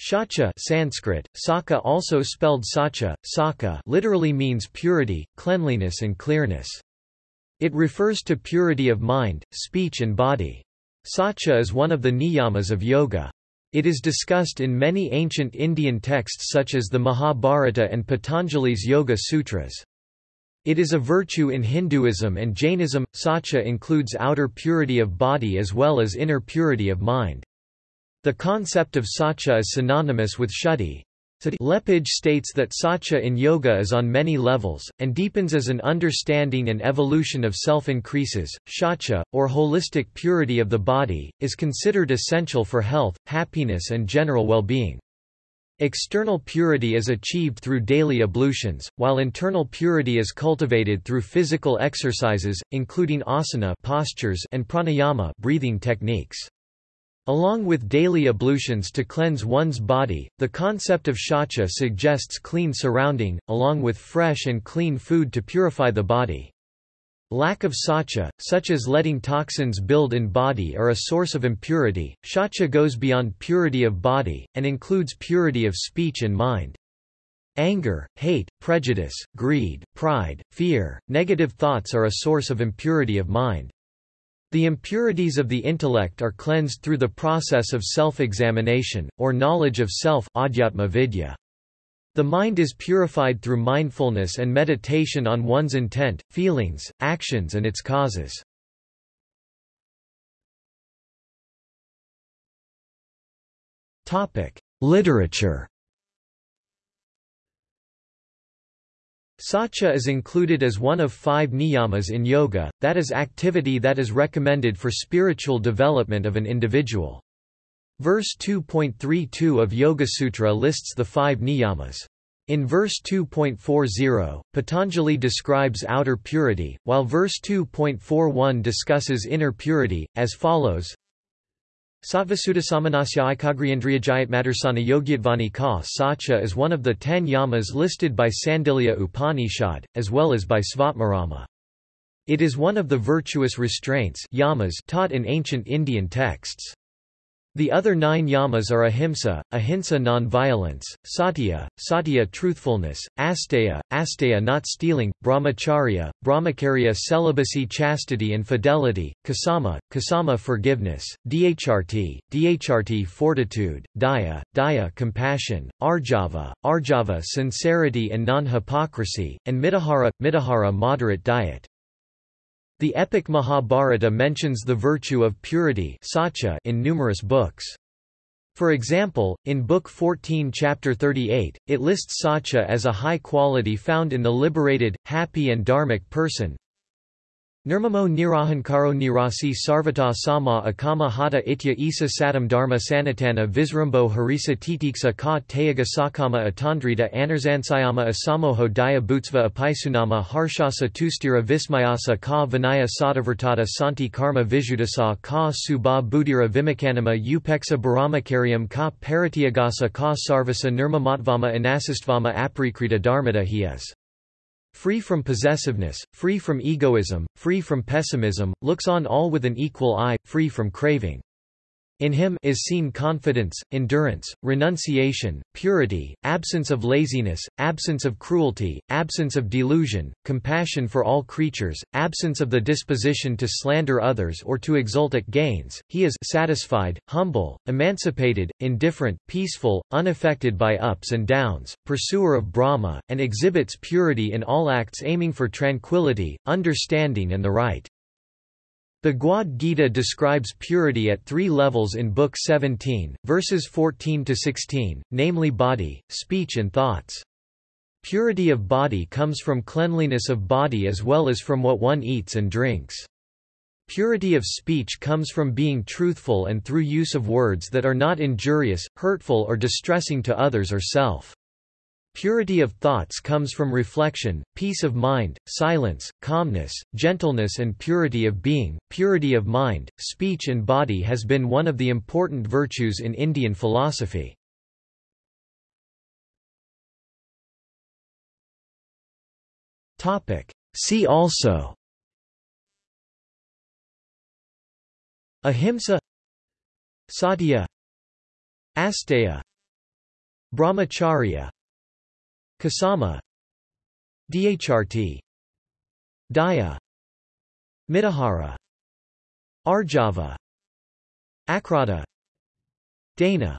Shacha Sanskrit, Saka also spelled Sacha, Saka literally means purity, cleanliness and clearness. It refers to purity of mind, speech and body. Sacha is one of the niyamas of yoga. It is discussed in many ancient Indian texts such as the Mahabharata and Patanjali's Yoga Sutras. It is a virtue in Hinduism and Jainism. Sacha includes outer purity of body as well as inner purity of mind. The concept of Sacha is synonymous with Shuddhi. Lepage states that Sacha in yoga is on many levels, and deepens as an understanding and evolution of self increases. Shacha, or holistic purity of the body, is considered essential for health, happiness, and general well being. External purity is achieved through daily ablutions, while internal purity is cultivated through physical exercises, including asana postures and pranayama breathing techniques. Along with daily ablutions to cleanse one's body, the concept of shacha suggests clean surrounding, along with fresh and clean food to purify the body. Lack of sacha, such as letting toxins build in body are a source of impurity. Shacha goes beyond purity of body, and includes purity of speech and mind. Anger, hate, prejudice, greed, pride, fear, negative thoughts are a source of impurity of mind. The impurities of the intellect are cleansed through the process of self-examination, or knowledge of self The mind is purified through mindfulness and meditation on one's intent, feelings, actions and its causes. Literature Sacha is included as one of five niyamas in yoga, that is activity that is recommended for spiritual development of an individual. Verse 2.32 of Yoga Sutra lists the five niyamas. In verse 2.40, Patanjali describes outer purity, while verse 2.41 discusses inner purity, as follows Sattvasudasamanasya Ikagriendriyajayatmadarsana Yogyatvani ka Sacha is one of the ten yamas listed by Sandilya Upanishad, as well as by Svatmarama. It is one of the virtuous restraints yamas taught in ancient Indian texts. The other nine yamas are ahimsa, ahimsa non-violence, satya, satya truthfulness, asteya, asteya not stealing, brahmacharya, brahmacharya celibacy chastity and fidelity, kasama, kasama forgiveness, dhrti, dhrti fortitude, daya, daya compassion, arjava, arjava sincerity and non-hypocrisy, and mitahara, mitahara moderate diet. The epic Mahabharata mentions the virtue of purity in numerous books. For example, in Book 14 Chapter 38, it lists Sacha as a high quality found in the liberated, happy and dharmic person, Nirmamo nirahankaro nirasi sarvata sama akama hata itya isa satam dharma sanatana visrambo harisa titiksa ka tayaga sakama atandrita anarzansayama asamoho daya bhutsva apaisunama harshasa tustira vismayasa ka vinaya sadavartata santi karma vijudasa ka subha buddhira vimakanama upeksa baramacharyam ka paratyagasa ka sarvasa nirmamatvama anasistvama aprikrita dharmata he is free from possessiveness, free from egoism, free from pessimism, looks on all with an equal eye, free from craving. In him is seen confidence, endurance, renunciation, purity, absence of laziness, absence of cruelty, absence of delusion, compassion for all creatures, absence of the disposition to slander others or to exult at gains. He is satisfied, humble, emancipated, indifferent, peaceful, unaffected by ups and downs, pursuer of Brahma, and exhibits purity in all acts aiming for tranquility, understanding and the right. The Bhagavad Gita describes purity at three levels in Book 17, verses 14–16, namely body, speech and thoughts. Purity of body comes from cleanliness of body as well as from what one eats and drinks. Purity of speech comes from being truthful and through use of words that are not injurious, hurtful or distressing to others or self. Purity of thoughts comes from reflection, peace of mind, silence, calmness, gentleness and purity of being. Purity of mind, speech and body has been one of the important virtues in Indian philosophy. Topic: See also. Ahimsa. Satya. Asteya. Brahmacharya Kasama Dhrt Daya Mitahara Arjava Akrata Dana